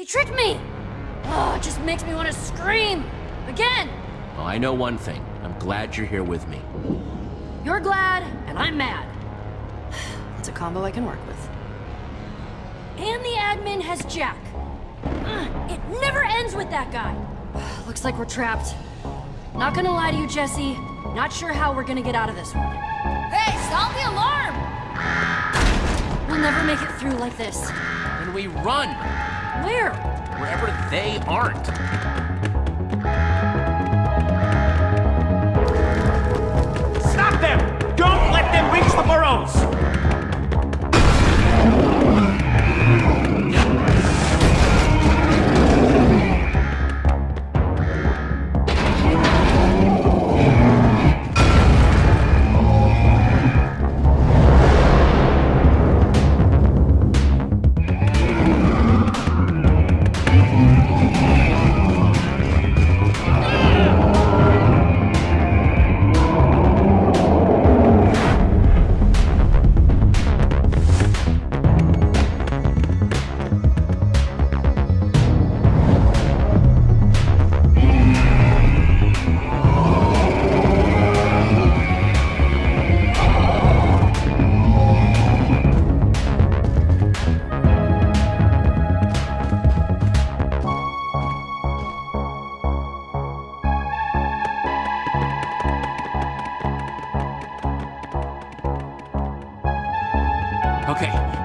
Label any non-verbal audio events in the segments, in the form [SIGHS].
He tricked me! Oh, it just makes me want to scream! Again! Well, I know one thing. I'm glad you're here with me. You're glad, and I'm mad. [SIGHS] It's a combo I can work with. And the admin has Jack. Uh, it never ends with that guy. [SIGHS] Looks like we're trapped. Not gonna lie to you, Jesse. Not sure how we're gonna get out of this one. Hey, sound the alarm! We'll never make it through like this. When we run, Where? wherever they aren't.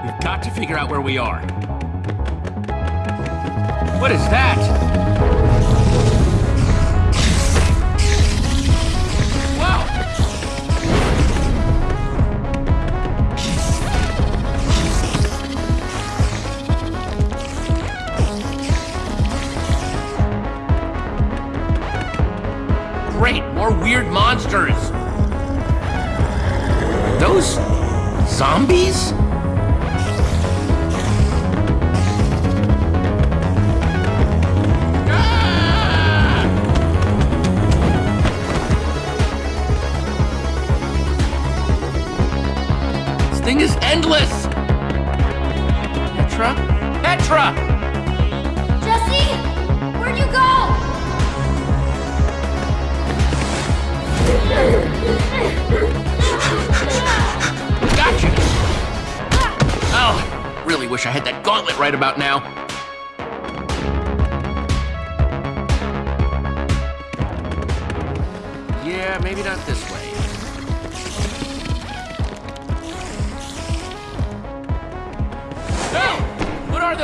We've got to figure out where we are. What is that? Wow! Great, more weird monsters! Those zombies? Petra! Jesse! Where'd you go? Gotcha! Oh, really wish I had that gauntlet right about now. Yeah, maybe not this way.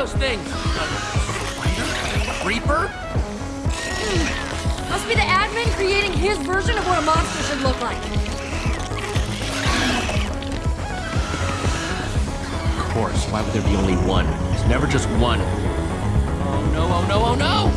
Those things? A spider? Must be the admin creating his version of what a monster should look like. Of course, why would there be only one? There's never just one. Oh no, oh no, oh no!